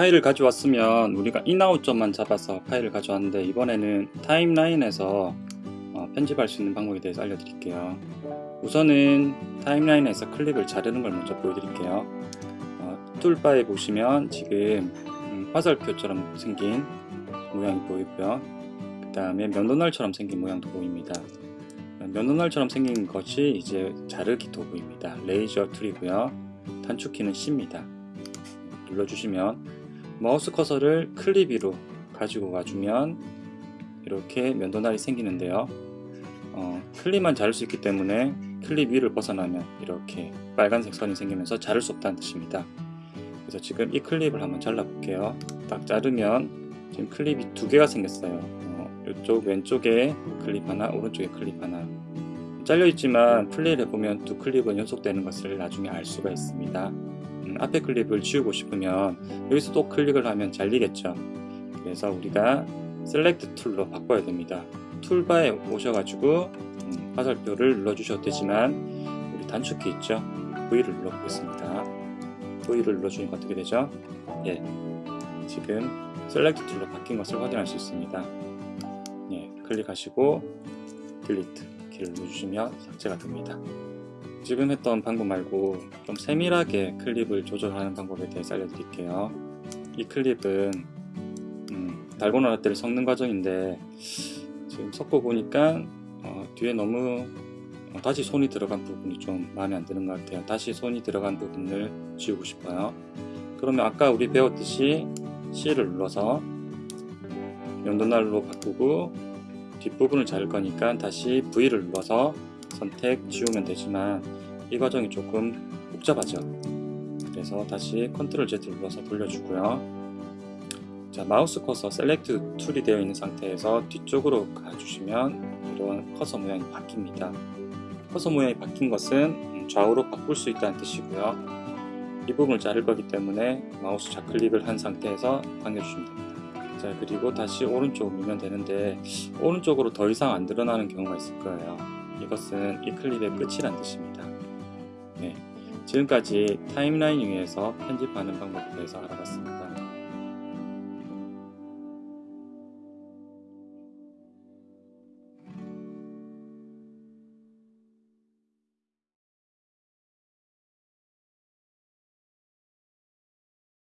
파일을 가져왔으면 우리가 in out 점만 잡아서 파일을 가져왔는데 이번에는 timeline에서 어, 편집할 수 있는 방법에 대해서 알려드릴게요. 우선은 timeline에서 클립을 자르는 걸 먼저 보여드릴게요. 어, toolbar에 보시면 지금 음, 화살표처럼 생긴 모양이 보이고요. 그 다음에 면도날처럼 생긴 모양도 보입니다. 면도날처럼 생긴 것이 이제 자르기 도구입니다. razor tool이고요. 단축키는 C입니다. 눌러주시면 마우스 커서를 클립 위로 가지고 가주면 이렇게 면도날이 생기는데요. 어, 클립만 자를 수 있기 때문에 클립 위를 벗어나면 이렇게 빨간색 선이 생기면서 자를 수 없다는 뜻입니다. 그래서 지금 이 클립을 한번 잘라 볼게요. 딱 자르면 지금 클립이 두 개가 생겼어요. 어, 이쪽 왼쪽에 클립 하나, 오른쪽에 클립 하나. 잘려 있지만 플레이를 해보면 두 클립은 연속되는 것을 나중에 알 수가 있습니다. 음, 앞에 클립을 지우고 싶으면 여기서 또 클릭을 하면 잘리겠죠. 그래서 우리가 select tool로 바꿔야 됩니다. toolbar에 오셔가지고 음, 화살표를 눌러주셔도 되지만 우리 단축키 있죠? V를 눌러보겠습니다. V를 눌러주니까 어떻게 되죠? 예, 지금 select tool로 바뀐 것을 확인할 수 있습니다. 예, 클릭하시고 딜리트 키를 눌러주시면 삭제가 됩니다. 지금 했던 방법 말고 좀 세밀하게 클립을 조절하는 방법에 대해서 알려드릴게요. 이 클립은 음, 달고나 라떼를 섞는 과정인데 지금 섞어 보니까 어, 뒤에 너무 어, 다시 손이 들어간 부분이 좀 마음에 안 드는 것 같아요. 다시 손이 들어간 부분을 지우고 싶어요. 그러면 아까 우리 배웠듯이 C를 눌러서 면도날로 바꾸고 뒷부분을 자를 거니까 다시 V를 눌러서 선택 지우면 되지만 이 과정이 조금 복잡하죠. 그래서 다시 control Z 눌러서 돌려주고요. 자 마우스 커서 select tool이 되어 있는 상태에서 뒤쪽으로 가주시면 이런 커서 모양이 바뀝니다. 커서 모양이 바뀐 것은 좌우로 바꿀 수 있다는 뜻이고요. 이 부분을 자를 거기 때문에 마우스 좌클릭을 한 상태에서 당겨주시면 됩니다. 자 그리고 다시 오른쪽으로 밀면 되는데 오른쪽으로 더 이상 안 드러나는 경우가 있을 거예요 이것은 이 클립의 끝이란 뜻입니다. 네, 지금까지 타임라인 위에서 편집하는 방법에 대해서 알아봤습니다